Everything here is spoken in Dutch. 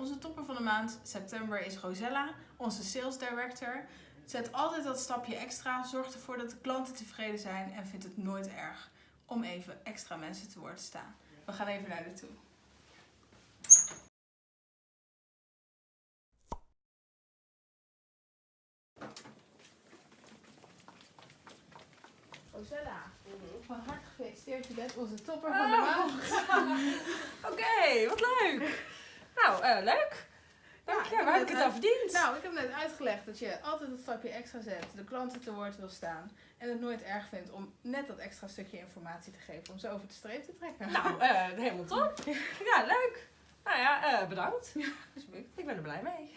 Onze topper van de maand, september, is Rosella, onze sales director. Zet altijd dat stapje extra, zorgt ervoor dat de klanten tevreden zijn en vindt het nooit erg om even extra mensen te woord te staan. We gaan even naar de toe. Rosella, van harte gefeliciteerd. Je bent onze topper van de maand. Oké, wat leuk. Nou, eh, leuk. Dank Ja, je. Waar heb ik het aan verdiend? Nou, ik heb net uitgelegd dat je altijd het stapje extra zet, de klanten te woord wil staan en het nooit erg vindt om net dat extra stukje informatie te geven om ze over de streep te trekken. Nou, eh, helemaal top. Ja, leuk. Nou ja, eh, bedankt. alsjeblieft. Ik ben er blij mee.